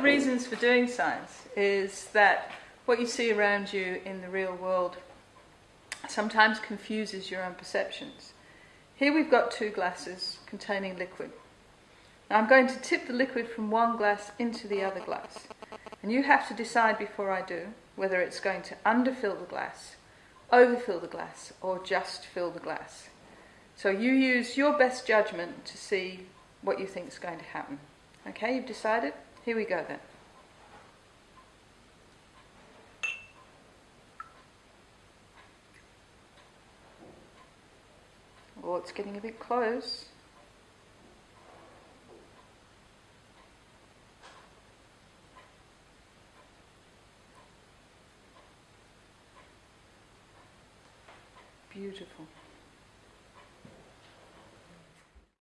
The reasons for doing science is that what you see around you in the real world sometimes confuses your own perceptions. Here we've got two glasses containing liquid. Now I'm going to tip the liquid from one glass into the other glass. And you have to decide before I do whether it's going to underfill the glass, overfill the glass, or just fill the glass. So you use your best judgment to see what you think is going to happen. Okay, you've decided? Here we go then. Oh, it's getting a bit close. Beautiful.